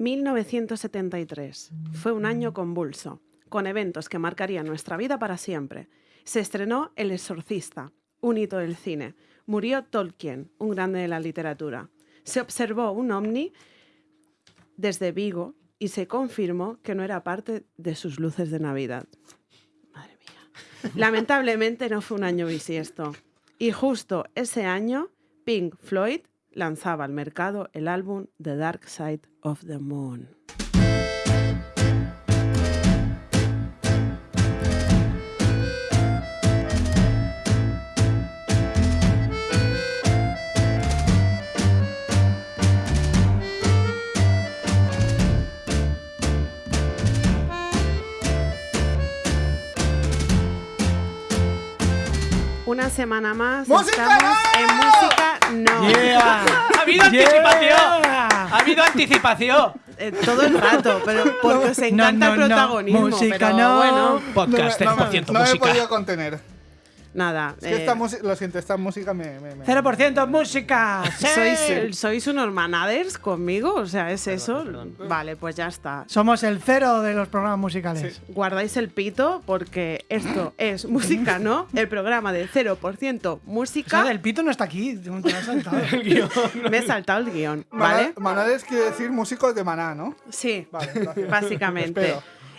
1973. Fue un año convulso, con eventos que marcarían nuestra vida para siempre. Se estrenó El Exorcista, un hito del cine. Murió Tolkien, un grande de la literatura. Se observó un ovni desde Vigo y se confirmó que no era parte de sus luces de Navidad. Madre mía. Lamentablemente no fue un año bisiesto. Y justo ese año, Pink Floyd lanzaba al mercado el álbum The Dark Side of the Moon. Una semana más ¡Música estamos en música no. ¡Ha habido anticipación! ¡Ha habido anticipación! Eh, todo el rato, pero porque os encanta no, el no. protagonismo. Música pero no. bueno, Podcast no, me- 100% no me he música. podido contener. Nada. Es que eh, esta lo siento, esta música me. me, me- 0% música. ¡Sí! ¿sois, ¿Sois unos manaders conmigo? O sea, ¿es eso? perdón. Vale, pues ya está. Somos el cero de los programas musicales. Guardáis el pito porque esto es música, ¿no? El programa de 0% O música. sea, el pito no está aquí. Te lo has saltado. Me he saltado el guion, ¿vale? Manades quiere decir músicos de maná, ¿no? Sí, Vale, básicamente.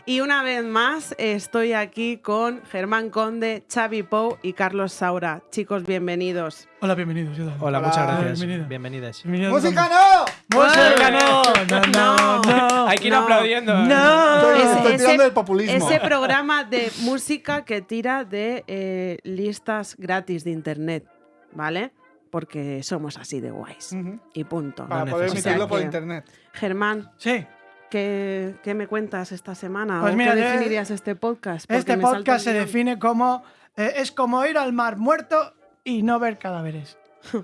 Y una vez más estoy aquí con Germán Conde, Xavi Pou y Carlos Saura. Chicos, bienvenidos. Hola, bienvenidos. Hola, Hola. muchas gracias. Bienvenido. Bienvenidas. ¡Música no! ¡Música no! No, no, no. Hay que ir No. aplaudiendo. No. Estoy, estoy ese- tirando populismo. Ese programa de música que tira de eh, listas gratis de internet, ¿vale? Porque somos así de guays. Ujú. Y punto. Para No poder emitirlo por que- internet. Germán, Sí. ¿Qué, qué me cuentas esta semana? Pues ¿O mira, qué yo- definirías este podcast? Porque Este podcast se define como. eh, es como ir al mar muerto y no ver cadáveres.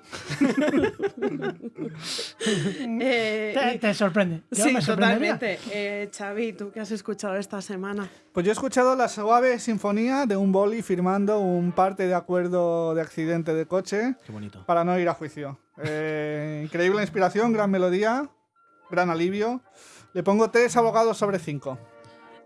Eh, Te, y- te sorprende. Yo Sí, me totalmente. Eh, Xavi, ¿tú qué has escuchado esta semana? Pues yo he escuchado la suave sinfonía de un boli firmando un parte de acuerdo de accidente de coche Qué bonito. para no ir a juicio. Eh, increíble inspiración, gran melodía, gran alivio. Le pongo tres abogados sobre cinco.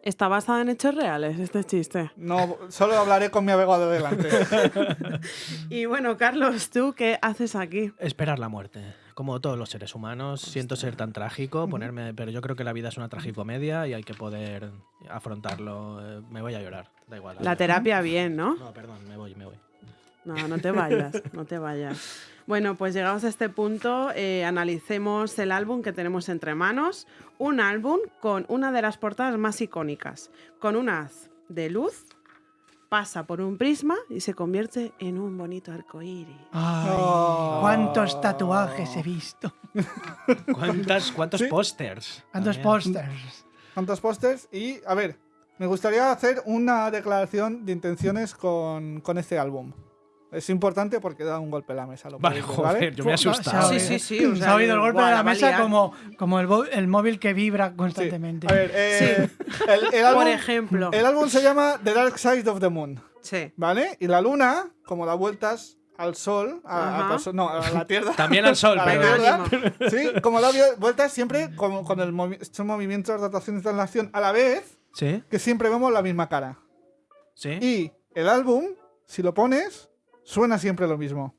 ¿Está basada en hechos reales este chiste? No, solo hablaré con mi abogado delante. Y bueno, Carlos, ¿tú qué haces aquí? Esperar la muerte. Como todos los seres humanos, siento ser tan trágico, ponerme, pero yo creo que la vida es una tragicomedia y hay que poder afrontarlo. Eh, Me voy a llorar, da igual. La terapia bien, ¿no? No, perdón, me voy, me voy. No, no te vayas, no te vayas. Bueno, pues llegados a este punto, eh, analicemos el álbum que tenemos entre manos. Un álbum con una de las portadas más icónicas, con un haz de luz, pasa por un prisma y se convierte en un bonito arcoíris. Ay, Oh. cuántos tatuajes he visto. ¿Cuántas, ¿Cuántos Sí. pósters? Cuántos pósters. ¿Cuántos pósters? Y, a ver, me gustaría hacer una declaración de intenciones con, con este álbum. Es importante porque da un golpe a la mesa. Lo Vale, joder, ¿vale? yo me he asustado. Sí, sí, sí, o Se ha oído el golpe de la mesa como, como el, el móvil que vibra Sí. constantemente. A ver, eh, el, el álbum, Por ejemplo. el álbum se llama The Dark Side of the Moon, Sí. ¿vale? Y la luna, como da vueltas al sol, a, no, a la Tierra. También al sol, pero. Tierra. Sí, como da vueltas siempre con, con el movi- estos movimientos, rotaciones de translación a la vez, ¿Sí? que siempre vemos la misma cara. ¿Sí? Y el álbum, si lo pones, suena siempre lo mismo.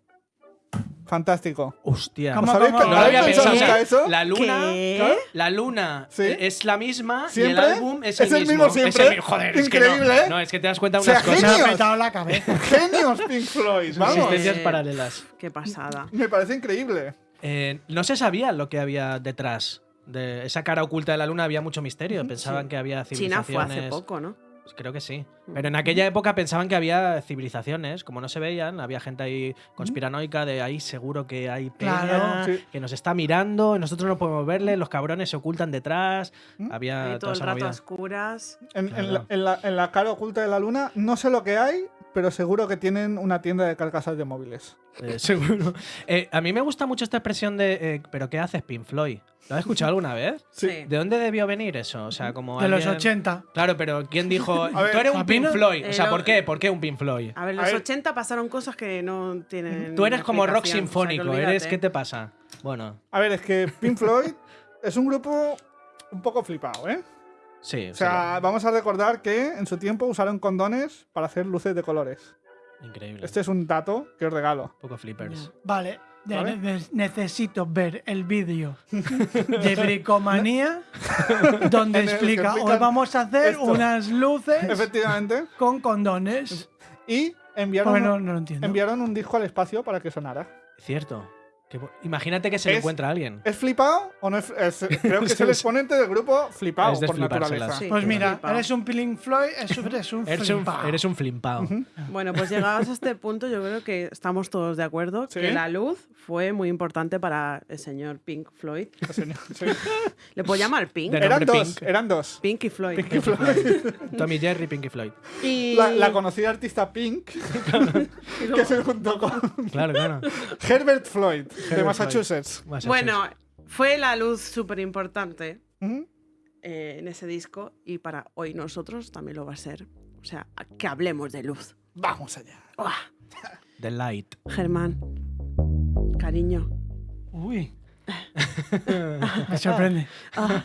Fantástico. Hostia. ¿Cómo, ¿Sabéis cómo? que- No lo había ¿habéis pensado. pensado sea, eso? La luna. ¿Qué? La luna Sí. es la misma y ¿Siempre? el álbum es, Es el mismo Es siempre. el mi- joder, es que Increíble, no. ¿eh? No, es que te das cuenta de O sea, unas cosas. Me ha petado la cabeza. Genios Pink Floyd, vamos. Existencias Eh, paralelas. Qué pasada. Me parece increíble. Eh, no se sabía lo que había detrás. De esa cara oculta de la luna había mucho misterio. Pensaban que había China civilizaciones. fue hace poco, ¿no? Pues creo que sí. Pero en aquella época pensaban que había civilizaciones, como no se veían, había gente ahí conspiranoica de ahí seguro que hay peña, Claro. Sí. que nos está mirando, nosotros no podemos verle, los cabrones se ocultan detrás. ¿Mm? Había toda todo el esa rato a oscuras. En, en Claro. la, en la- en la cara oculta de la luna, no sé lo que hay, pero seguro que tienen una tienda de carcasas de móviles. Eh, seguro. Eh, a mí me gusta mucho esta expresión de eh, ¿pero qué haces, Pink Floyd? ¿Lo has escuchado alguna vez? Sí. ¿De dónde debió venir eso? O sea, como De los alguien- 80. Claro, pero ¿quién dijo? ver, Tú eres un Pink Floyd. O sea, ¿por qué? ¿Por qué un Pink Floyd? A ver, A los ver. 80 pasaron cosas que no tienen. Tú eres como rock o sea, sinfónico. ¿Eres qué te pasa? Bueno, A ver, es que Pink Floyd es un grupo un poco flipado, ¿eh? Sí, O sea, vamos a recordar que en su tiempo usaron condones para hacer luces de colores. increíble. Este es un dato que os regalo. Un poco flippers. Vale, de- ¿Vale? ne- necesito ver el vídeo de Bricomanía donde explica, hoy vamos a hacer esto". unas luces Efectivamente. con condones. Y enviaron, Bueno, un, no lo entiendo. enviaron un disco al espacio para que sonara. Cierto. Que Imagínate que se encuentra a alguien. ¿Es flipado o no es, es- Creo que es el exponente del grupo flipado por naturaleza. Sí. Pues mira, Flipao. eres un Pink Floyd, eres un, eres un Eres un, flimpao. Bueno, pues llegados a este punto, yo creo que estamos todos de acuerdo Sí. que la luz fue muy importante para el señor Pink Floyd. Señor, sí. ¿Le puedo llamar Pink? Eran dos, Pink. eran dos. Pinky Floyd. Pinky Floyd. Tommy Jerry, Floyd. Y... La, la conocida artista Pink, y que se juntó con Claro, claro. Herbert Floyd, de. Massachusetts. Massachusetts. Bueno, fue la luz súper importante eh, en ese disco y para hoy nosotros también lo va a ser. O sea, que hablemos de luz. Vamos allá. ¡Uah! The Light. Germán, cariño. Uy. Me sorprende. Ah,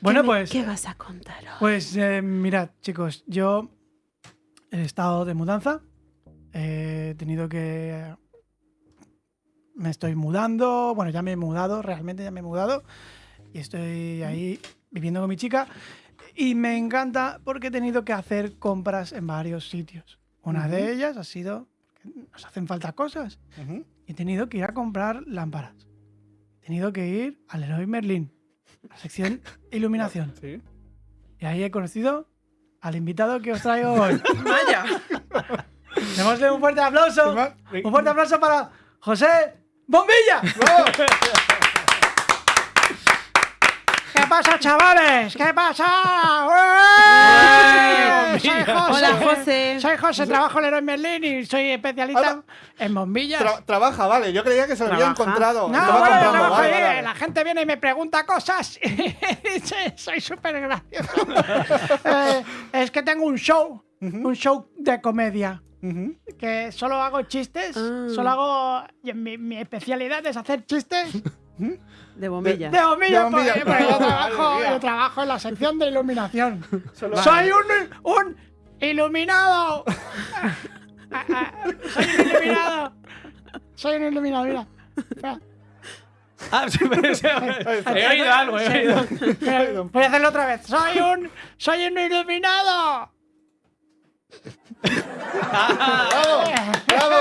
Bueno, ¿qué me- pues, ¿Qué vas a contar hoy? pues eh, mirad, chicos, yo he estado de mudanza. He tenido que. Me estoy mudando. Bueno, ya me he mudado, realmente ya me he mudado. Y estoy ahí viviendo con mi chica. Y me encanta porque he tenido que hacer compras en varios sitios. Una de ellas ha sido. Nos hacen falta cosas. Ujú. he tenido que ir a comprar lámparas. He tenido que ir al Leroy Merlin, a la sección iluminación. Sí. Y ahí he conocido al invitado que os traigo hoy. Vaya. Démosle un fuerte aplauso. Un fuerte aplauso para José Bombilla. ¿Qué pasa, chavales? ¿Qué pasa? ¡Ué! Soy José. Hola, José. Soy José, trabajo en Leroy Merlin y soy especialista Hola. en bombillas. Tra- trabaja, vale. Yo creía que se lo había encontrado. No, Estaba bueno, comprando, trabajo vale, ahí, vale, vale. la gente viene y me pregunta cosas y dice, soy súper gracioso. Eh, es que tengo un show, un show de comedia, Que solo hago chistes, Ah. solo hago... y Mi, mi especialidad es hacer chistes De bombilla. de bombilla, De bombilla. porque- porque yo, trabajo, yo en la sección de iluminación. Solo- ¡Soy un, un iluminado! Ah, ah, ¡Soy un iluminado! Soy un iluminado, mira. Espera. Ah, sí, pero- sí, he oído algo, he oído. Voy a hacerlo otra vez. ¡Soy un, soy un iluminado! ¡Bravo! ¡Bravo!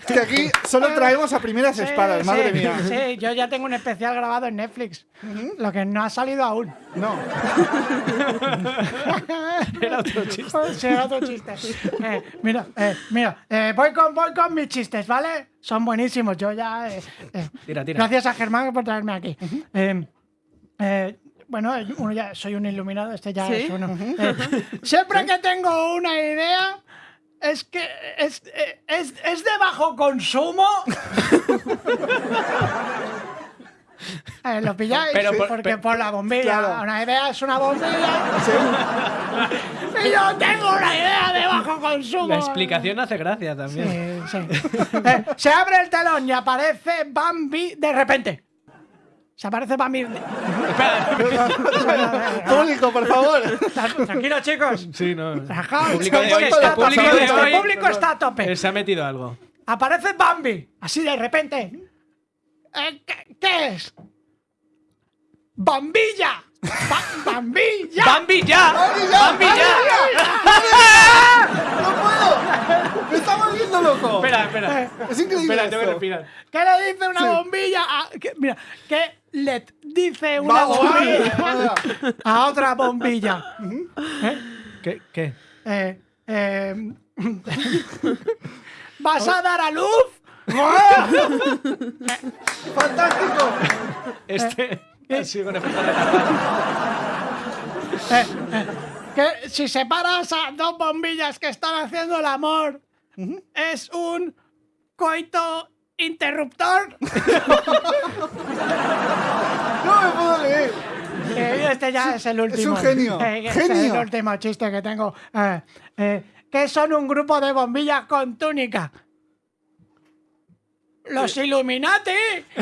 Es que aquí solo traemos a primeras espadas, Sí, madre sí, mía. Sí, yo ya tengo un especial grabado en Netflix. Lo que no ha salido aún. No. Era otro chiste. Sí, otro chiste. Eh, mira, eh, mira, eh, voy, con, voy con mis chistes, ¿vale? Son buenísimos. Yo ya. eh, eh, Tira, tira. Gracias a Germán por traerme aquí. Eh, eh, bueno, uno ya soy un iluminado, este ya ¿Sí? es uno. Eh, siempre que tengo una idea, es que es, eh, es, es de bajo consumo. Eh, ¿Lo pilláis? Pero por- Porque pero- por la bombilla. Claro. Una idea es una bombilla. y yo tengo una idea de bajo consumo. La explicación hace gracia también. Sí, sí. Eh, se abre el telón y aparece Bambi de repente. Se aparece Bambi. Público, por favor. Tranquilos, chicos. Sí, no. Relajaos. Público que está el público el está a tope. Eh, Se ha metido algo. Aparece Bambi, así de repente. Eh, ¿qué, qué es? ¡Bambilla! Ba- ¡Bambilla! ¡Bambi ya! ¡Bambi ya! ¡No puedo! ¡Me está volviendo loco! Espera, espera. Es increíble. Espera, tengo que respirar. ¿Qué le dice una bombilla? a- qué- mira, ¿qué le dice una Vamos, bombilla vale, vale. a otra bombilla? ¿Qué? ¿Qué? Eh, eh, ¿Vas a dar a luz? ¡Fantástico! Este. Sí, con efecto de- Eh, eh, que si separas a dos bombillas que están haciendo el amor, es un coito interruptor. ¡No me puedo leer! Eh, este ya es el último. un genio, Eh, este es genio. el último chiste que tengo. Eh, eh, ¿Qué son un grupo de bombillas con túnica? ¡Los Illuminati!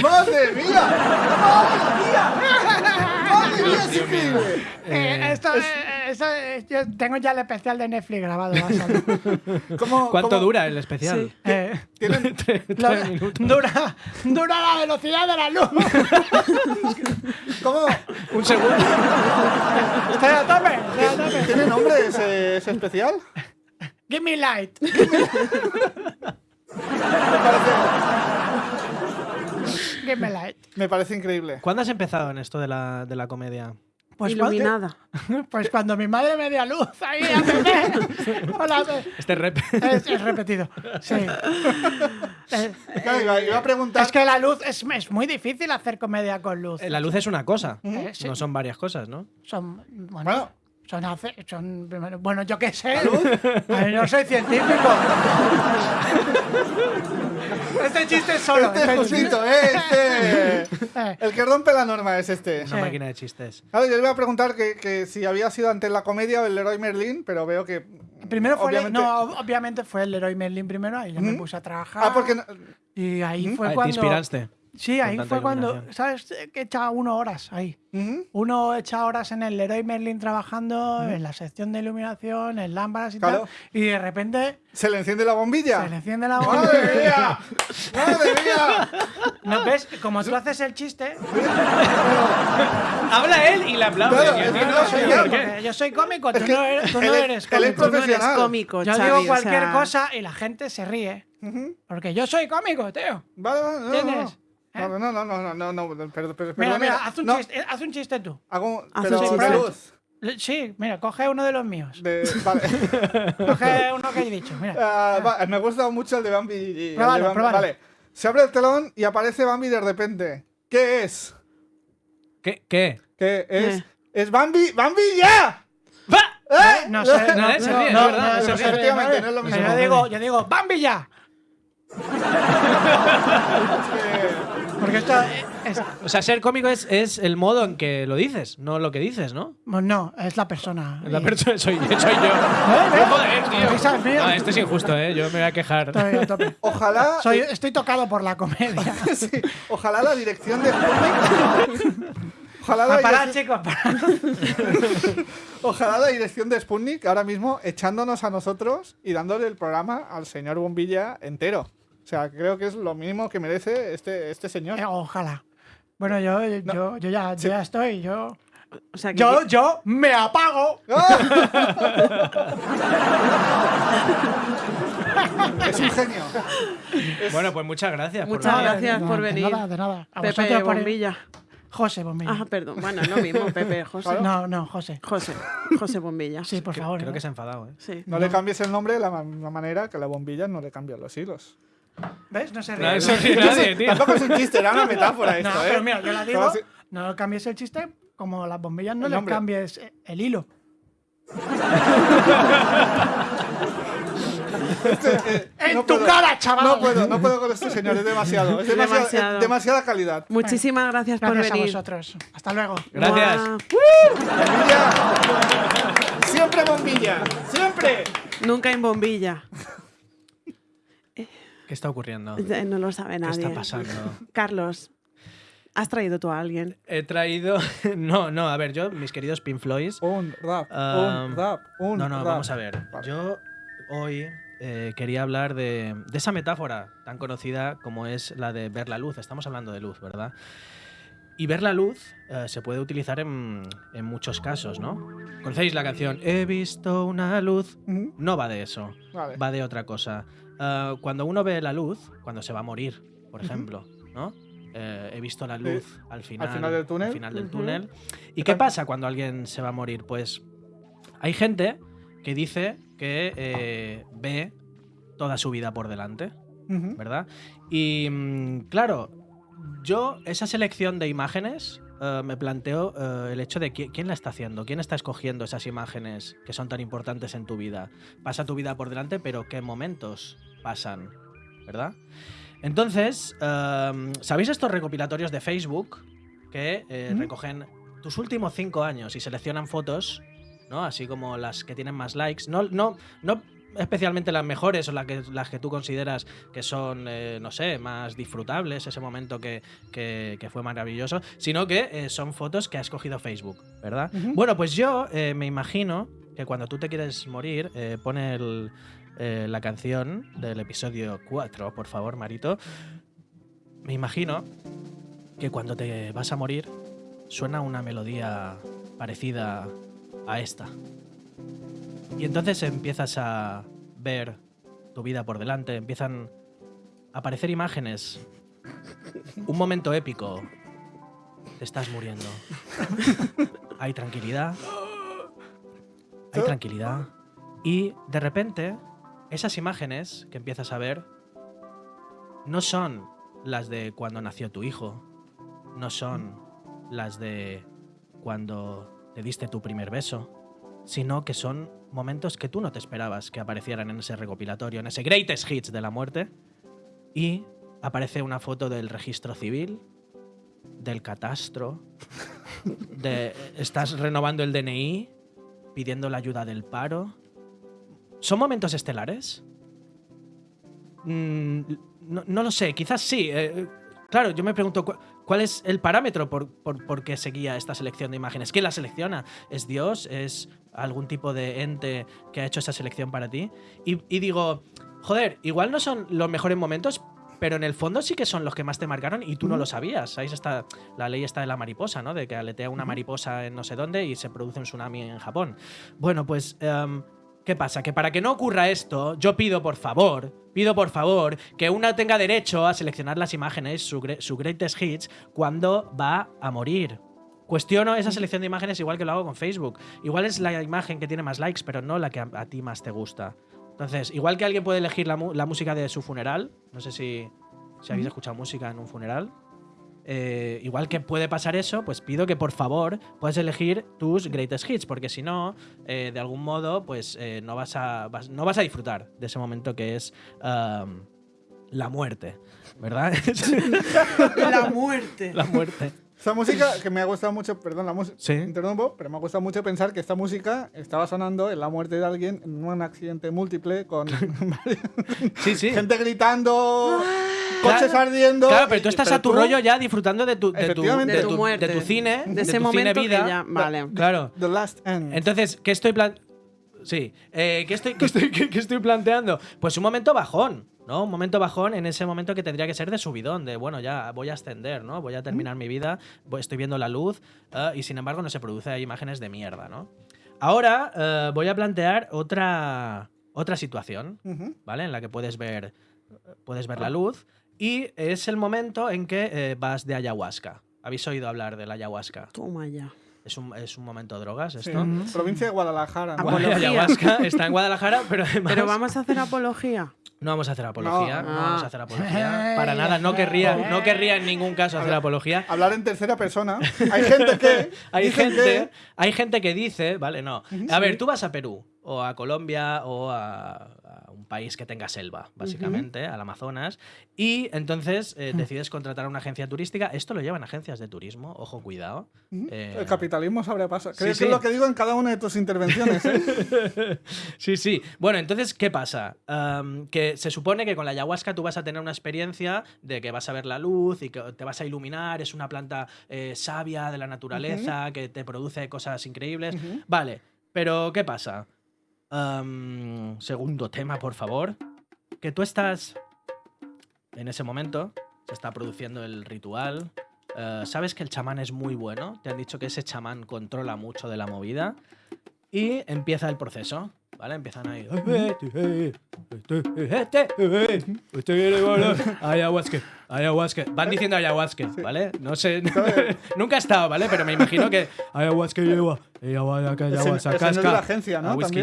¡Madre mía! ¡Madre mía! ¡Madre vida es increíble! Eh, esto, eh, eso, eh, yo tengo ya el especial de Netflix grabado. vas a ver. ¿Cómo- ¿Cuánto cómo- dura el especial? Sí. Eh, tienen- Tres lo- minutos. dura, dura la velocidad de la luz. cómo- Un segundo. Estoy a tope, estoy a tope. ¿Tiene nombre ese, ese especial? Give me light. Give me light. me parece increíble. ¿Cuándo has empezado en esto de la, de la comedia? Pues, Iluminada. cuando, pues cuando mi madre me dio luz ahí a bebé. Hola, bebé. Este rep. Es, es repetido. Sí. Eh, Claro, iba, iba a preguntar. es que la luz es, es muy difícil hacer comedia con luz. Eh, La luz es una cosa. Eh, sí. No son varias cosas, ¿no? Son, bueno, Bueno. Son, hace- son bueno, yo qué sé. Ay, no soy científico. este chiste es solo. Este este es justito, ¿eh? Este. Eh, El que rompe la norma es este. Una Sí. máquina de chistes. Claro, yo le iba a preguntar que, que si había sido antes la comedia o el Leroy Merlin, pero veo que. primero fue, obviamente- no, obviamente fue el Leroy Merlin primero, ahí yo me Ujú. puse a trabajar. Ah, porque. no- Y ahí fue Ah, ¿Te cuando. inspiraste? Sí, ahí fue cuando. ¿Sabes? Que echaba uno horas ahí. Uno echa horas en el Leroy Merlin trabajando, en la sección de iluminación, en lámparas y Claro. tal. Y de repente ¿Se le enciende la bombilla? se le enciende la ¡Madre bombilla. mía! ¡Madre mía! ¿No ves? Como tú haces el chiste. Habla él y le aplaude. Claro, no no soy yo, soy cómico, tú Es que no eres, tú no él es- eres él es cómico. Tú no eres profesional. cómico, Yo Xavi, digo o cualquier sea, cosa y la gente se ríe. Porque yo soy cómico, tío. Vale, vale, no, ¿Entiendes? No, no, no, no, no, no, no, no, pero, pero, Mira, perdón, mira, haz un, no, chiste, haz un chiste tú. Hago, Haz pero un chiste. Le- Sí, mira, coge uno de los míos. De, vale. Coge uno que he dicho. Mira. Ah, va, me gusta mucho el de Bambi. y- el de Bambi. Vale. Se abre el telón y aparece Bambi de repente. ¿Qué es? ¿Qué? ¿Qué? ¿Qué es? Eh. ¡Es Bambi! ¡Bambi ya! ¡Va! ¿Eh? No sé, no, Eh, se no, ríe, no, es verdad, no, se no ríe. no, no es lo pero mismo. Yo digo, yo digo, ¡Bambi ya! Porque esto es, O sea, ser cómico es, es el modo en que lo dices, no lo que dices, ¿no? bueno, no, es la persona. La persona soy, soy yo. ¿Eh? No, joder, tío. No, esto es injusto, ¿eh? Yo me voy a quejar. Tope. Ojalá. Soy- estoy tocado por la comedia. sí, ojalá la dirección de Sputnik. Ojalá la, parar, dirección, chicos, ojalá la dirección de Sputnik ahora mismo echándonos a nosotros y dándole el programa al señor Bombilla entero. O sea, creo que es lo mínimo que merece este, este señor. Eh, Ojalá. Bueno, yo, yo, yo, ya, yo ya estoy. Yo, O sea, que yo, yo me apago. Es un genio. Bueno, pues muchas gracias. por Muchas gracias de- por de venir. nada, de nada. A Pepe vosotros por- Bombilla. José Bombilla. Ah, perdón. Bueno, es lo mismo, Pepe, José. Claro. No, no, José. José. José Bombilla. Sí, por Creo- favor. Creo ¿eh? que se ha enfadado, ¿eh? Sí. No, le cambies el nombre de la misma manera que la bombilla no le cambian los hilos. ¿Ves? No se No, ríe. eso sí, nadie, tío. Tampoco es un chiste, era una metáfora No, esto, ¿eh? pero mira, yo la digo, no cambies el chiste, como las bombillas no le cambies el hilo. ¡En no tu puedo. cara, chaval! No puedo, no puedo con este señor, es demasiado. Es demasiado, Demasiado. es demasiada calidad. Muchísimas gracias, Gracias por a venir. vosotros. Hasta luego. Gracias. Bombilla. Siempre bombilla. Siempre. Nunca en bombilla. ¿Qué está ocurriendo? Eh, No lo sabe ¿Qué nadie. está pasando? Carlos, ¿has traído tú a alguien? He traído. No, no, a ver, yo, mis queridos Pink Floyd. Un rap, Um, un rap, un No, no, rap. vamos a ver. Vale. Yo hoy eh, quería hablar de, de esa metáfora tan conocida como es la de ver la luz. Estamos hablando de luz, ¿verdad? Y ver la luz eh, se puede utilizar en, en muchos casos, ¿no? ¿Conocéis la canción He visto una luz? No va de eso, Vale. va de otra cosa. Eh, cuando uno ve la luz, cuando se va a morir, por ejemplo, ¿no? Eh, he visto la luz al final, final del túnel. al final del Ujú. túnel. ¿Y qué pasa cuando alguien se va a morir? Pues hay gente que dice que eh, ve toda su vida por delante. ¿verdad? Y mm, claro, yo esa selección de imágenes eh, me planteo eh, el hecho de qui- quién la está haciendo, quién está escogiendo esas imágenes que son tan importantes en tu vida. Pasa tu vida por delante, pero ¿qué momentos pasan? ¿Verdad? Entonces, eh, ¿sabéis estos recopilatorios de Facebook que eh, recogen tus últimos cinco años y seleccionan fotos, ¿no? Así como las que tienen más likes. No, no, no, especialmente las mejores o las que, las que tú consideras que son, eh, no sé, más disfrutables, ese momento que, que- que fue maravilloso, sino que eh, son fotos que ha escogido Facebook, ¿verdad? Bueno, pues yo eh, me imagino que cuando tú te quieres morir, pone el, eh, la canción del episodio 4, por favor, Marito. Me imagino que cuando te vas a morir suena una melodía parecida a esta. Y entonces empiezas a ver tu vida por delante, empiezan a aparecer imágenes. Un momento épico. Te estás muriendo. Hay tranquilidad. Hay tranquilidad. Y de repente, esas imágenes que empiezas a ver no son las de cuando nació tu hijo. No son las de cuando te diste tu primer beso. Sino que son momentos que tú no te esperabas que aparecieran en ese recopilatorio, en ese Greatest Hits de la muerte. Y aparece una foto del registro civil, del catastro, de estás renovando el DNI, pidiendo la ayuda del paro. ¿Son momentos estelares? Mm, no, no lo sé, quizás sí. eh, claro, yo me pregunto cu- cuál es el parámetro por, por, por qué seguía esta selección de imágenes. ¿Quién la selecciona? ¿Es Dios? ¿Es algún tipo de ente que ha hecho esa selección para ti? Y, y digo, joder, igual no son los mejores momentos, pero en el fondo sí que son los que más te marcaron y tú no lo sabías. ¿Sabéis? Está, la ley está de la mariposa, ¿no? De que aletea una mariposa en no sé dónde y se produce un tsunami en Japón. Bueno, pues, em, ¿qué pasa? Que para que no ocurra esto, yo pido por favor, pido por favor, que una tenga derecho a seleccionar las imágenes, su, su greatest hits, cuando va a morir. Cuestiono esa selección de imágenes igual que lo hago con Facebook. Igual es la imagen que tiene más likes, pero no la que a, a ti más te gusta. Entonces, igual que alguien puede elegir la, la música de su funeral, no sé si, si habéis escuchado música en un funeral, eh, igual que puede pasar eso, pues pido que por favor puedas elegir tus greatest hits, porque si no, eh, de algún modo, pues eh, no, vas a, vas- no vas a disfrutar de ese momento que es um, la muerte, ¿verdad? La muerte. la muerte. Esta música que me ha gustado mucho, perdón, la música, Sí. interrumpo, pero me ha gustado mucho pensar que esta música estaba sonando en la muerte de alguien en un accidente múltiple con Sí, sí. gente gritando, coches ardiendo. Claro, pero tú estás Pero a tu tú, rollo ya disfrutando de tu, de tu, de De tu muerte. de tu cine, De ese tu momento cine que vida. ya- vale. Claro. The Last End. Entonces, ¿qué estoy plan Sí, eh, ¿qué, estoy, qué, estoy, qué- qué estoy planteando? Pues un momento bajón, ¿no? Un momento bajón en ese momento que tendría que ser de subidón, de bueno, ya voy a ascender, ¿no? Voy a terminar mi vida, voy- estoy viendo la luz eh, y sin embargo no se produce hay imágenes de mierda, ¿no? Ahora eh, voy a plantear otra, otra situación. ¿vale? En la que puedes ver, puedes ver la luz y es el momento en que eh, vas de ayahuasca. ¿Habéis oído hablar de la ayahuasca? Toma ya. Es un, es un momento de drogas Sí. esto. Provincia de Guadalajara. ¿no? Ayahuasca está en Guadalajara, pero además Pero vamos a hacer apología. No vamos a hacer apología, No. no, vamos a hacer apología para nada, no querría, no querría en ningún caso hacer apología. Hablar en tercera persona. Hay gente que. Hay gente, que- hay gente que dice, vale, no. A ver, tú vas a Perú o a Colombia o a, a un país que tenga selva, básicamente, al Amazonas, y entonces eh, decides contratar a una agencia turística. Esto lo llevan agencias de turismo, ojo, cuidado. Eh, El capitalismo sabe pasar. Creo sí, que sí. es lo que digo en cada una de tus intervenciones. ¿eh? Sí, sí. Bueno, entonces, ¿qué pasa? Que se supone que con la ayahuasca tú vas a tener una experiencia de que vas a ver la luz y que te vas a iluminar, es una planta eh, sabia de la naturaleza que te produce cosas increíbles. Vale, pero ¿qué pasa? Am, segundo tema, por favor. Que tú estás en ese momento, se está produciendo el ritual. eh, sabes que el chamán es muy bueno, te han dicho que ese chamán controla mucho de la movida y empieza el proceso, ¿vale? Empiezan ahí. Ayahuasca. Van diciendo ayahuasca, ¿vale? No sé, nunca he estado, ¿vale? Pero me imagino que ayahuasca lleva, ayahuasca, ayahuasca, casca, la agencia, ¿no? a whisky.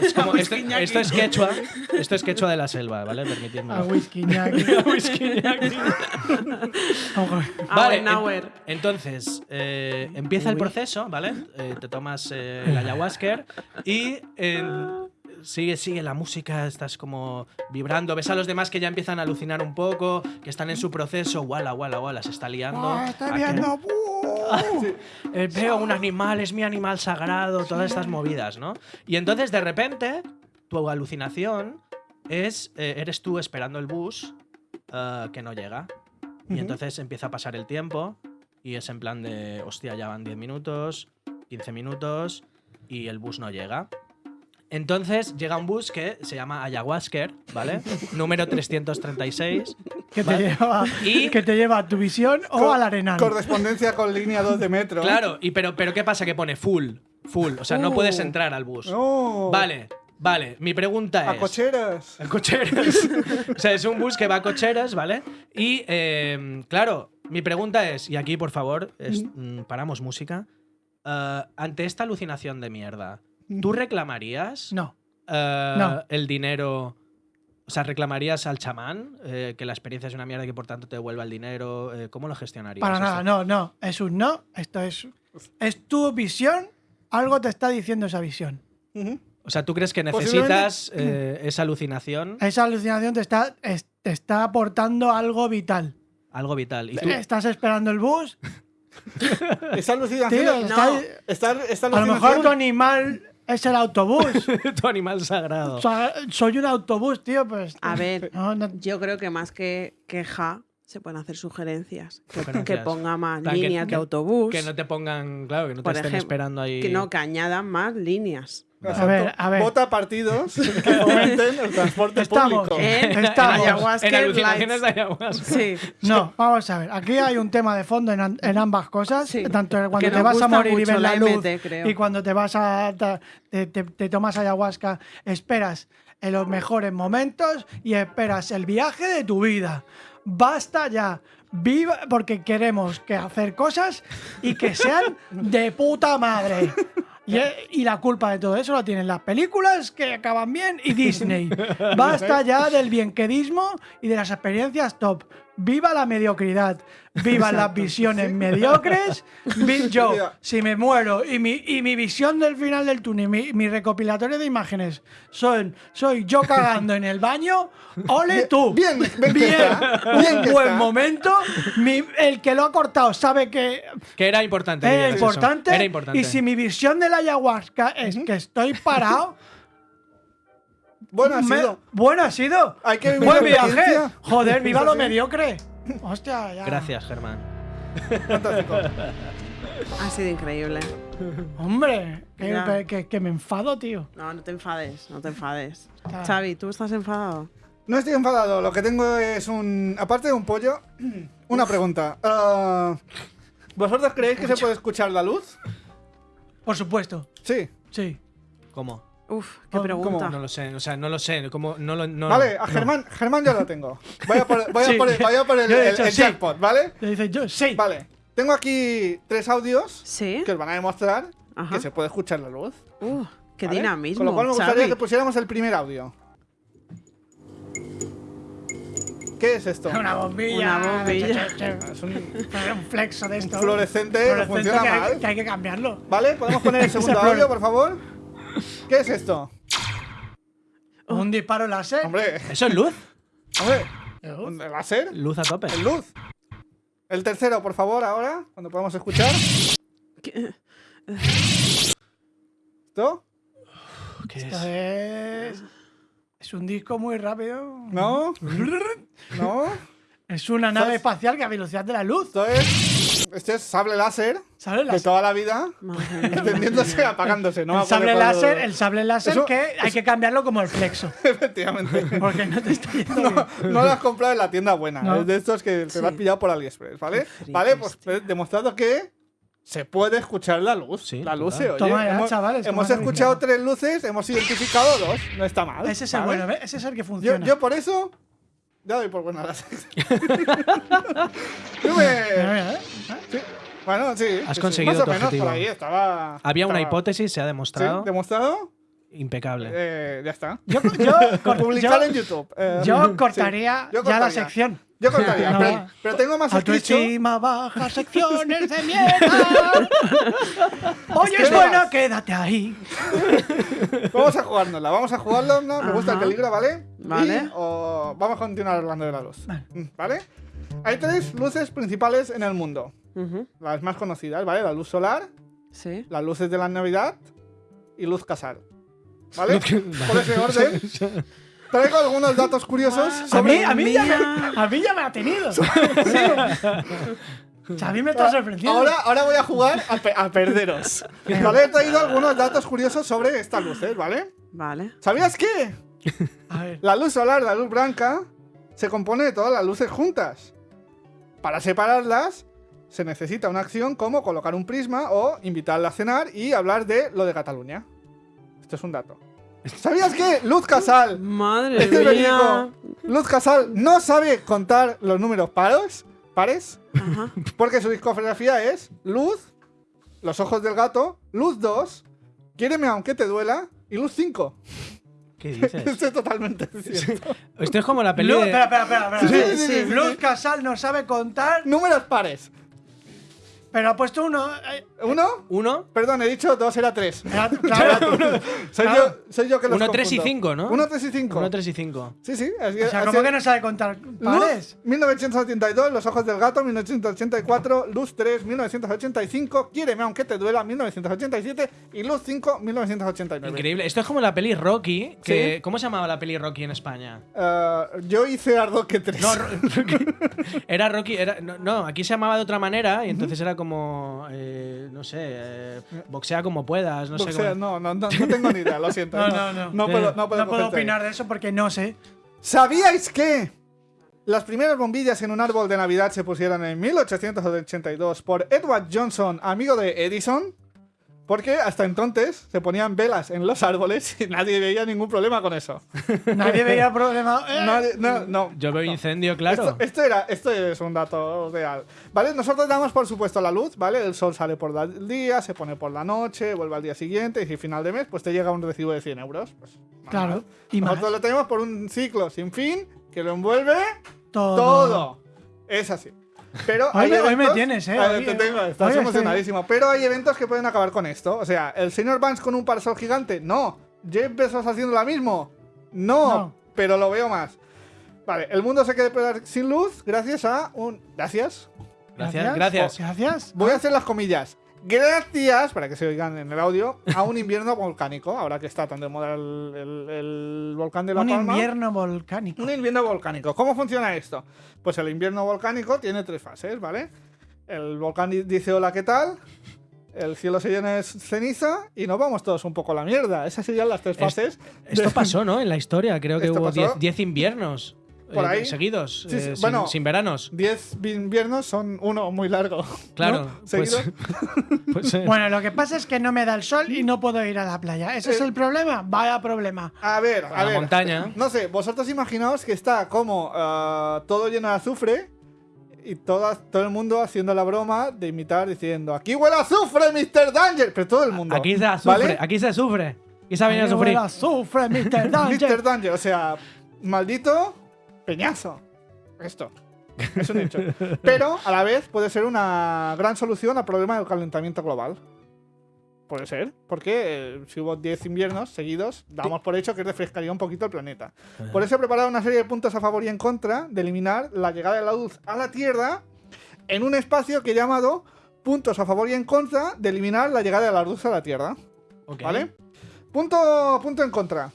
Es como, esto, esto es quechua, esto es quechua de la selva, ¿vale? Permitidme. A whisky, ñaki. Whisky ñaki. Vale, hour. ent- entonces, eh, empieza el proceso, ¿vale? Eh, te tomas eh, el ayahuasca y eh, sigue, sigue la música, estás como vibrando, ves a los demás que ya empiezan a alucinar un poco, que están en su proceso, wala, wala, wala, se está liando. Ah, viendo. ¡buh! eh, veo un animal, es mi animal sagrado, todas estas movidas, ¿no? Y entonces de repente tu alucinación es, eh, eres tú esperando el bus eh, que no llega. Y entonces empieza a pasar el tiempo y es en plan de, hostia, ya van 10 minutos, 15 minutos y el bus no llega. Entonces llega un bus que se llama Ayahuasca, ¿vale? Número 336. Que te, Vale. lleva, Y- que te lleva a tu visión o Co- al arenal. Correspondencia con línea 2 de metro. Claro, y pero, pero ¿qué pasa? Que pone full, full. O sea, no puedes Uh. entrar al bus. No. Vale, vale. Mi pregunta A es... cocheras. A cocheras. o sea, es un bus que va a cocheras, ¿vale? Y, eh, claro, mi pregunta es, y aquí, por favor, es- mm, paramos música. Eh, ante esta alucinación de mierda, ¿tú reclamarías No. eh, No. el dinero? O sea, ¿reclamarías al chamán eh, que la experiencia es una mierda y que por tanto te devuelva el dinero? Eh, ¿Cómo lo gestionarías? Para esto? nada, no, no. Es un no. Esto es. Es tu visión. Algo te está diciendo esa visión. O sea, ¿tú crees que necesitas eh, esa alucinación? Esa alucinación te está, es- te está aportando algo vital. Algo vital. ¿Y tú? Estás esperando el bus. Esa alucinación. Tío, está, está- a lo mejor tu animal es el autobús. tu animal sagrado. O sea, soy un autobús, tío, pues. A ver, no, no- yo creo que más que queja se pueden hacer sugerencias. Que, Sugerencias. que ponga más líneas que- de autobús. Que no te pongan, claro, que no te Por estén ejemplo, esperando ahí. que no, que añadan más líneas. A ver, a ver. Vota partidos que fomenten el transporte Estamos. público. En, Estamos. en ayahuasca en alucinaciones de ayahuasca. Sí. No, vamos a ver. Aquí hay un tema de fondo en, ambas cosas. Sí. Tanto cuando Que te vas a morir y ves la, la luz MT, y cuando te vas a te- te tomas ayahuasca, esperas en los mejores momentos y esperas el viaje de tu vida. Basta ya. Viva porque queremos que hacer cosas y que sean de puta madre. Y, y la culpa de todo eso la tienen las películas que acaban bien y Disney. Basta ya del bienquedismo y de las experiencias top. Viva la mediocridad. Viva las visiones mediocres. Vi- yo, si me muero y mi, y mi visión del final del túnel, mi, mi recopilatorio de imágenes, son, soy yo cagando en el baño, ole tú. Bien, bien Bien, un buen está. momento. Mi- el que lo ha cortado sabe que Que era importante. era importante, Era importante. Y si mi visión de la ayahuasca es que estoy parado, Bueno, ha me- sido. bueno ha sido. Hay que vivir Buen la viaje. Joder, viva lo mediocre. Hostia, ya. Gracias, Germán. Fantástico. Ha sido increíble. Hombre, que, Ya. que- que me enfado, tío. No, no te enfades, no te enfades. Ah. Xavi, ¿tú estás enfadado? No estoy enfadado, lo que tengo es un. Aparte de un pollo, una pregunta. Ah, ¿Vosotros creéis que se puede escuchar la luz? Por supuesto, Sí. sí. ¿Cómo? Uf, qué ¿Cómo? pregunta. No lo sé, o sea, no lo sé. ¿Cómo? No lo, no, vale, a no. Germán, Germán ya lo tengo. Vaya por, vaya Sí. por el, vaya por el, Yo he el- dicho el sí. jackpot, ¿vale? Le dice yo, sí. Vale. Tengo aquí tres audios ¿Sí? que os van a demostrar Ajá. que se puede escuchar la luz. Uh, qué ¿vale? dinamismo. Con lo cual me gustaría Xavi. que pusiéramos el primer audio. ¿Qué es esto? Una bombilla. Una bombilla. Es un Un flexo de esto. fluorescente Fluorescente funciona que hay- mal. que hay que cambiarlo. ¿Vale? ¿Podemos poner el segundo audio, por favor? ¿Qué es esto? Un disparo láser. Hombre, ¿Eso es luz? hombre, ¿un láser? Luz a tope. ¿El luz? El tercero, por favor, ahora, cuando podamos escuchar. ¿Qué? ¿Esto? ¿Qué es. Es un disco muy rápido. ¿No? ¿No? Es una nave ¿Sabes? espacial que a velocidad de la luz. Esto es. Este es sable láser ¿Sabes? de Las- toda la vida, y apagándose. No me el acuerdo sable de láser, el sable láser Eso- que hay que cambiarlo como el flexo. Efectivamente. Porque no te está yendo bien. No lo has comprado en la tienda buena. No. Es de estos que te lo has Sí. pillado por AliExpress, ¿vale? Qué frikis, Vale, pues tío. he demostrado que se puede escuchar la luz. Sí, la luz se oye. Toma ya, hemos chavales, hemos toma ya, escuchado tres luces, hemos identificado dos. No está mal. Ese es el ¿vale? bueno, ¿ves? Ese es el que Yo, funciona. yo por eso. Ya doy por buena la. Yo me- ¿eh? sí, Bueno, sí. Has sí, conseguido Más o tu menos objetivo. por ahí estaba. Había una hipótesis, se ha ¿Sí? demostrado. ¿Demostrado? Impecable. Eh, ya está. Yo, yo, Publicar en YouTube. Eh, yo sí. cortaría Yo ya la sección. Yo cortaría, No. pero, pero tengo más. Autoestima baja, secciones de mierda. Hoy es no bueno, quédate ahí. Vamos a jugárnosla, vamos a jugárnosla. Me gusta el peligro, ¿vale? Vale. Y, o vamos a continuar hablando de la luz. Vale. Mm, ¿Vale? Hay tres luces principales en el mundo. Ujú, Las más conocidas, ¿vale? La luz solar, Sí. las luces de la Navidad y luz casal. ¿vale? Por ese orden. Traigo algunos datos curiosos A sobre... mí, a, mí ya me, a mí ya me ha tenido. A mí me está sorprendiendo. Ahora, ahora voy a jugar a, pe- a perderos. Vale, he traído algunos datos curiosos sobre estas luces, ¿vale? Vale. ¿Sabías que A ver. la luz solar, la luz blanca, se compone de todas las luces juntas? Para separarlas, se necesita una acción como colocar un prisma o invitarla a cenar y hablar de lo de Cataluña. Esto es un dato. ¿Sabías que Luz Casal, Madre mía. Luz Casal no sabe contar los números paros, pares? Ajá. Porque su discografía es Luz, Los ojos del gato, Luz 2, Quiéreme aunque te duela y Luz 5. ¿Qué dices? Esto es totalmente cierto. Esto es como la de- espera, espera, espera. espera. Sí, sí, sí, sí, Luz sí. Casal no sabe contar, Números pares. Pero ha puesto uno. eh, ¿Uno? Uno, Perdón, he dicho dos, era tres. era- claro, Soy, Claro. yo, soy yo que los Uno, tres y confundo. cinco, ¿no? Uno, tres y cinco. uno, tres y cinco. Sí, sí. Así, o sea, así- ¿cómo que no sabe contar pares? Luz, 1982, Los ojos del gato, 1984, Luz 3, 1985, Quiéreme aunque te duela, 1987 y Luz 5, 1989. Increíble. Esto es como la peli Rocky. Que, Sí. ¿Cómo se llamaba la peli Rocky en España? Eh, yo hice Ardoque 3. No, Ro- era Rocky. Era, no, no, aquí se llamaba de otra manera y entonces era como. eh, no sé. eh, boxea como puedas. No sé Boxea, cómo. no, no, no, no tengo ni idea, lo siento. No, no, no. No Eh, puedo, no puedo, No puedo ahí. opinar de eso porque no sé. ¿Sabíais que las primeras bombillas en un árbol de Navidad se pusieron en 1882 por Edward Johnson, amigo de Edison? Porque hasta entonces se ponían velas en los árboles y nadie veía ningún problema con eso. Nadie veía problema. Eh, Nadie- no, no. Yo veo no. incendio, claro. Esto, esto era, esto es un dato real. ¿Vale? Nosotros damos, por supuesto, la luz, ¿vale? El sol sale por el día, se pone por la noche, vuelve al día siguiente y si final de mes, pues te llega un recibo de 100 euros. Pues. Claro. Y más. Nosotros lo tenemos por un ciclo sin fin que lo envuelve Todo. todo. Es así. Pero Hoy hay me- hoy me eventos- tienes, ¿eh? Ahí Hoy- te tengo, hoy estás estoy- emocionadísimo. Pero hay eventos que pueden acabar con esto. O sea, ¿el señor Vance con un parasol gigante? No. ¿Jeff Bezos haciendo lo mismo? No, No. Pero lo veo más. Vale, el mundo se queda sin luz gracias a un... Gracias. Gracias, gracias. Gracias. Voy a hacer las comillas. Gracias, para que se oigan en el audio, a un invierno volcánico. Ahora que está tan de moda el, el- el volcán de La Un Palma. invierno volcánico. Un invierno volcánico. ¿Cómo funciona esto? Pues el invierno volcánico tiene tres fases, ¿vale? El volcán di- dice hola, ¿qué tal? El cielo se llena de ceniza y nos vamos todos un poco a la mierda. Esas serían las tres Es- fases. Esto pasó, ¿no? En la historia. Creo que hubo pasó. 10 inviernos Por eh, ahí. seguidos. Sí, sí, eh, sin- bueno. sin, veranos. Diez inviernos son uno muy largo. Claro. ¿no? Pues, pues, eh, Bueno, lo que pasa es que no me da el sol y no puedo ir a la playa. ¿Ese es el problema? Vaya problema. A ver, a la ver. montaña. No sé, vosotros imaginaos que está como ah, todo lleno de azufre y toda- todo el mundo haciendo la broma de imitar diciendo aquí huele a azufre, Mr. Danger. Pero todo el mundo. Aquí se sufre. ¿vale? Aquí se sufre. Aquí se ha venido a sufrir. huele a azufre, Mr. Danger. Mr. Danger, o sea, maldito peñazo. Esto. Es un hecho. Pero a la vez puede ser una gran solución al problema del calentamiento global. Puede ser, porque eh, si hubo 10 inviernos seguidos, damos por hecho que refrescaría un poquito el planeta. Por eso he preparado una serie de puntos a favor y en contra de eliminar la llegada de la luz a la Tierra en un espacio que he llamado puntos a favor y en contra de eliminar la llegada de la luz a la Tierra. ¿Vale? Punto, punto en contra.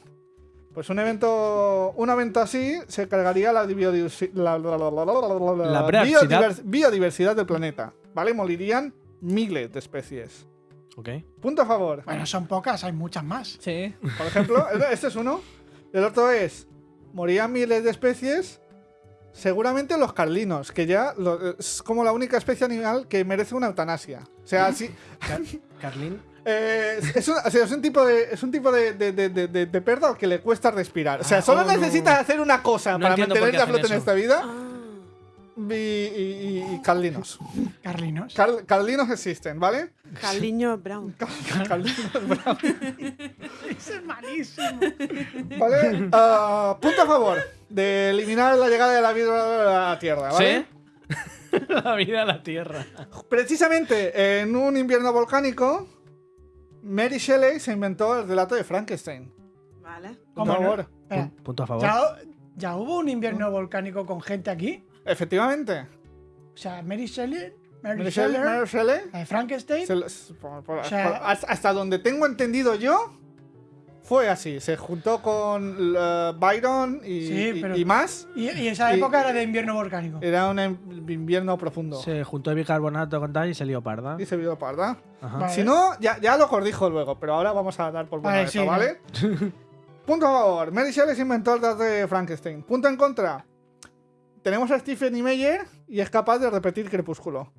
Pues un evento, un evento así se cargaría la, biodiversi- la- la- la- la- la- la- la- La biodiversidad. biodivers- biodiversidad del planeta. ¿Vale? Morirían miles de especies. Ok. Punto a favor. Bueno, son pocas, hay muchas más. Sí. Por ejemplo, este es uno. El otro es, morían miles de especies. Seguramente los carlinos, que ya lo- es como la única especie animal que merece una eutanasia. O sea, sí. Carlín. Eh, es, es un, o sea, es un tipo de es un tipo de, de, de, de- de- de perro al que le cuesta respirar. O sea, Ah, solo oh, no. necesitas hacer una cosa No para mantenerte a flote en esta vida. Ah. Y, y- y- y carlinos. Carlinos. Car- carlinos existen, ¿vale? Caliño Brown. Carlinos Brown, Ese es malísimo. ¿Vale? Ah, punto a favor de eliminar la llegada de la vida a la Tierra, ¿vale? ¿Sí? la vida a la tierra. Precisamente en un invierno volcánico, Mary Shelley se inventó el relato de Frankenstein. Vale. Por ¿Cómo no? favor. Espera, Pun- Punto a favor. ¿ya, ya hubo un invierno volcánico con gente aquí? Efectivamente. O sea, Mary Shelley, Mary, Mary Shelley, Shelley, Mary Shelley la de Frankenstein. Se lo- s- por- por- O sea- por- hasta donde tengo entendido yo, fue así. Se juntó con Byron y, Sí, y- pero- y más. Y, y esa Y- época era de invierno volcánico. Era un em- invierno profundo. Se juntó el bicarbonato con tal y se lió parda. Dice Vido Parda. Ajá. Vale. Si no, ya, ya lo cordijo luego, pero ahora vamos a dar por buena Vale, sí, ¿vale? Punto a favor. Mary Shelley inventó el dato de Frankenstein. Punto en contra. Tenemos a Stephen y Meyer y es capaz de repetir Crepúsculo.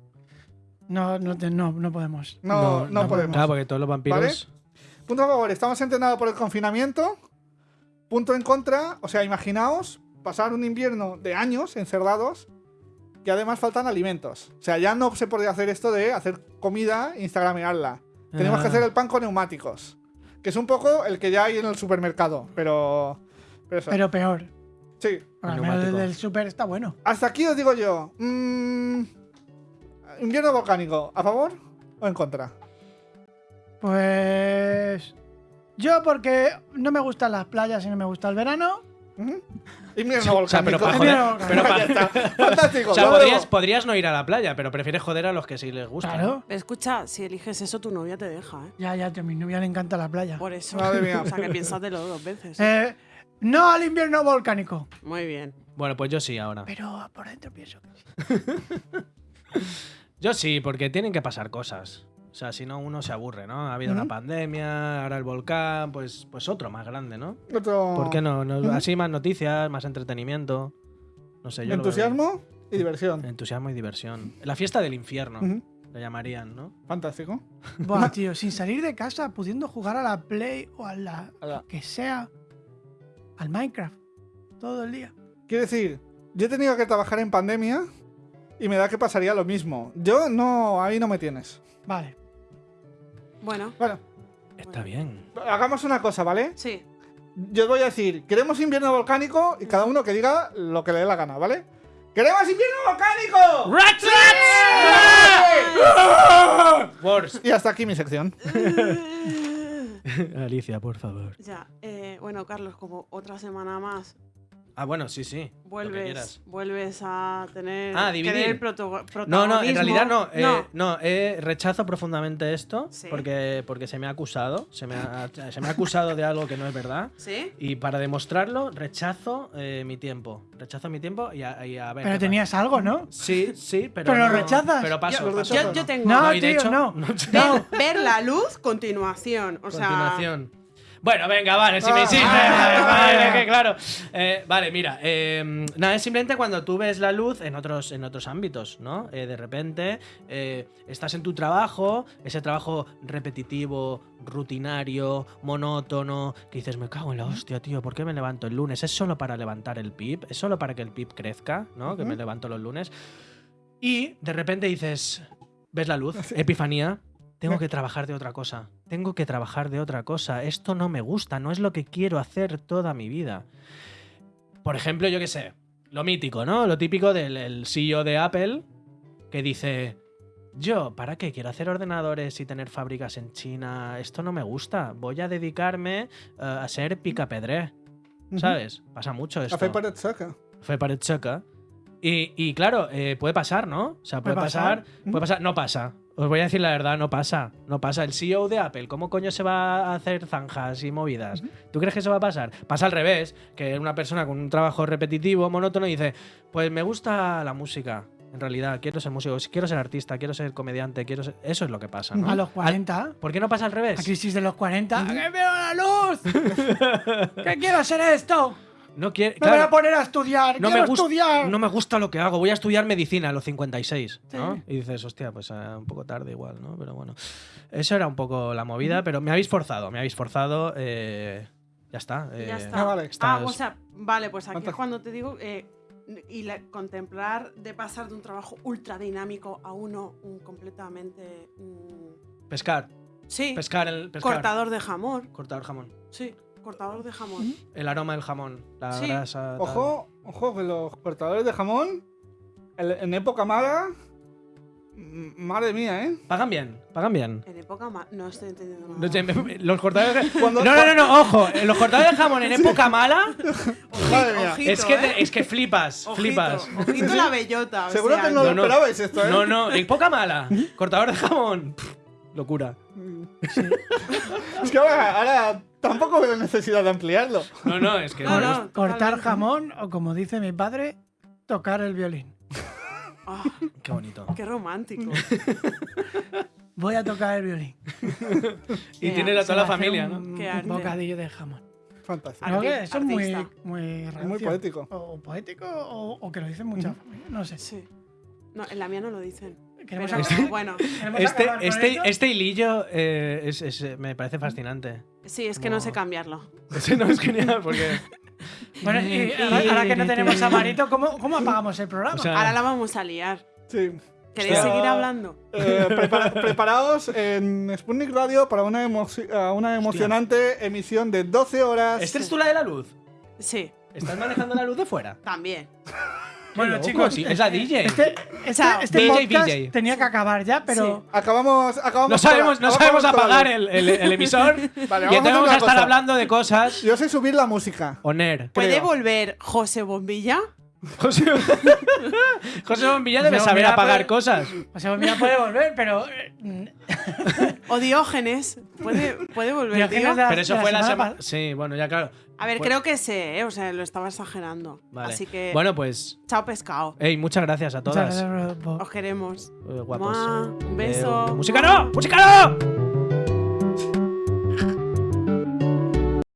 No, no, no, no podemos. No, no, podemos. Claro, porque todos los vampiros. Punto a favor, estamos entrenados por el confinamiento. Punto en contra, o sea, imaginaos pasar un invierno de años encerrados que además faltan alimentos. O sea, ya no se podría hacer esto de hacer comida e instagramearla. Tenemos que Ah. hacer el pan con neumáticos. Que es un poco el que ya hay en el supermercado, pero... Pero eso. Pero peor. sí. Al menos el del super está bueno. Hasta aquí os digo yo. mm, invierno volcánico, ¿a favor o en contra? Pues. Yo, porque no me gustan las playas y no me gusta el verano. O sea, pero volcánico. para joder. Pero para-. Fantástico. o sea, podrías, podrías no ir a la playa, pero prefieres joder a los que sí les gusta. Claro. Escucha, si eliges eso, tu novia te deja, ¿eh? Ya, ya, a mi novia le encanta la playa. Por eso. Madre mía. O sea, que piénsatelo dos veces. Eh, no al invierno volcánico. Muy bien. Bueno, pues yo sí ahora. Pero por dentro pienso que sí. Yo sí, porque tienen que pasar cosas. O sea, si no, uno se aburre, ¿no? Ha habido una Ujú. pandemia, ahora el volcán, pues, pues otro más grande, ¿no? Otro- ¿Por qué no? Así más noticias, más entretenimiento. No sé, yo Entusiasmo y diversión. Entusiasmo y diversión. La fiesta del infierno, Ujú. le llamarían, ¿no? Fantástico. Buah, tío, sin salir de casa, pudiendo jugar a la Play o a la. A la- que sea. Al Minecraft. Todo el día. Quiero decir, yo he tenido que trabajar en pandemia y me da que pasaría lo mismo. Yo no, ahí no me tienes. Vale. Bueno, Bueno, Está bien. hagamos una cosa, ¿vale? sí. Yo os voy a decir, queremos invierno volcánico y cada uno que diga lo que le dé la gana, ¿vale? ¡Queremos invierno volcánico! Wars. Y hasta aquí mi sección. Alicia, por favor. Ya, eh, bueno, Carlos, como otra semana más, Ah, bueno, sí, sí. Lo que vuelves, vuelves a tener Ah, que dividir. tener proto- No, no, en realidad no. eh, No, no, eh, rechazo profundamente esto Sí. porque, porque se me ha acusado. Se me ha, se me ha acusado de algo que no es verdad. ¿Sí? Y para demostrarlo, rechazo eh, mi tiempo. Rechazo mi tiempo y a, y a ver. Pero tenías algo, ¿no? Sí, sí, pero. Pero lo no- rechazas. Pero paso. Ya, lo paso. Yo, yo tengo No, y de tío, hecho- no. ver, ver la luz, continuación. O sea, Continuación. Bueno, venga, vale, si me ah, vale, ah, que claro. Eh, vale, mira, eh, nada, es simplemente cuando tú ves la luz en otros, en otros ámbitos, ¿no? Eh, de repente eh, estás en tu trabajo, ese trabajo repetitivo, rutinario, monótono, que dices, me cago en la hostia, tío, ¿por qué me levanto el lunes? ¿Es solo para levantar el PIB? ¿Es solo para que el PIB crezca, ¿no? Que me levanto los lunes. Y de repente dices, ves la luz, epifanía, tengo que trabajar de otra cosa. Tengo que trabajar de otra cosa. Esto no me gusta, no es lo que quiero hacer toda mi vida. Por ejemplo, yo qué sé, lo mítico, ¿no? Lo típico del el CEO de Apple que dice, yo, ¿para qué quiero hacer ordenadores y tener fábricas en China? Esto no me gusta. Voy a dedicarme eh, a ser picapedré. ¿Sabes? Pasa mucho esto. Café para saca. Fue para el choca. Y, y claro, eh, puede pasar, ¿no? O sea, puede, Puede pasar, pasar. Puede pasar. No pasa. Os voy a decir la verdad, no pasa. No pasa. El CEO de Apple, ¿cómo coño se va a hacer zanjas y movidas? ¿Tú crees que eso va a pasar? Pasa al revés, que una persona con un trabajo repetitivo, monótono, dice, pues me gusta la música. En realidad, quiero ser músico, quiero ser artista, quiero ser comediante, quiero ser... Eso es lo que pasa, ¿no? A los 40. ¿Por qué no pasa al revés? La crisis de los 40. ¡Que veo la luz! ¡Que quiero hacer esto! No quiere... ¡Me voy a poner a estudiar! no ¡Quiero me, estudiar! no me gusta lo que hago, voy a estudiar medicina a los 56, ¿no? Sí. Y dices, hostia, pues eh, un poco tarde igual, ¿no? Pero bueno, eso era un poco la movida, pero me habéis forzado, me habéis forzado, eh, ya está. y ya eh, está. Ah, vale. Ah, estás- o sea, vale, pues aquí es cuando te digo. eh, y la- contemplar de pasar de un trabajo ultra dinámico a uno un completamente. mm, Pescar, sí, pescar el pescar. cortador de jamón. Cortador jamón. Sí, cortador de jamón. El aroma del jamón, la Sí. grasa. tal. Ojo, ojo, que los cortadores de jamón, el- en época mala, madre mía, ¿eh? Pagan bien, pagan bien. En época ma- No estoy entendiendo nada. Los, cortadores de... Cuando- No, no, no, no, ojo, los cortadores de jamón en época mala Madre mía. ojito, es que, te- ¿eh? es que flipas, Ojito, flipas. Ojito la bellota. o Seguro sea, que no, no, lo esperabais esto, ¿eh? No, no, en época mala. Cortador de jamón. Pff, locura. Es que ahora, ahora Tampoco veo necesidad de ampliarlo. No, no, es que. No, no, Cortar jamón o como dice mi padre, tocar el violín. Ah, Qué bonito. qué romántico. Voy a tocar el violín. Y Qué tienes a toda la familia, un ¿no? Qué arte. bocadillo de jamón. Fantástico. Arti- ¿No que Eso es muy, muy, Es muy poético. O poético o, o que lo dicen muchas familias. No sé. Sí. No, en la mía no lo dicen. Queremos Pero acabar- bueno, queremos Este, este, este hilillo eh, es- es, me parece fascinante. Sí, es que no sé cambiarlo. Ese no es genial porque. Bueno, y ahora, ahora que no tenemos a Marito, ¿cómo, cómo apagamos el programa? O sea, Ahora la vamos a liar. Sí. ¿Queréis seguir hablando? Eh, prepara- preparaos en Sputnik Radio para una, una emocionante emisión de 12 horas. ¿Este es tú la de la luz? Sí, ¿Estás manejando la luz de fuera? también. Bueno, loco, chicos, sí, es la DJ. Este, este, este DJ, podcast DJ. tenía que acabar ya, pero Acabamos, acabamos No sabemos, no sabemos apagar el, el- el emisor. Vale, y vamos a entonces vamos a estar cosa. hablando de cosas. Yo sé subir la música. Oner. ¿Puede volver José Bombilla? José, José Bombilla debe José saber Bombilla apagar puede- cosas. sea, mira, puede volver, pero eh, ¿O Diógenes? ¿Puede, puede volver, Diógenes tío? Pero eso fue la semana. pas- Sí, bueno, ya claro. A ver, creo que sé, ¿eh? O sea, lo estaba exagerando. Vale. Así que, Bueno, pues. chao pescado. Ey, muchas gracias a todas. Os queremos. Eh, guapos. Mua, un Eh, beso. ¡Música no! ¡Música no!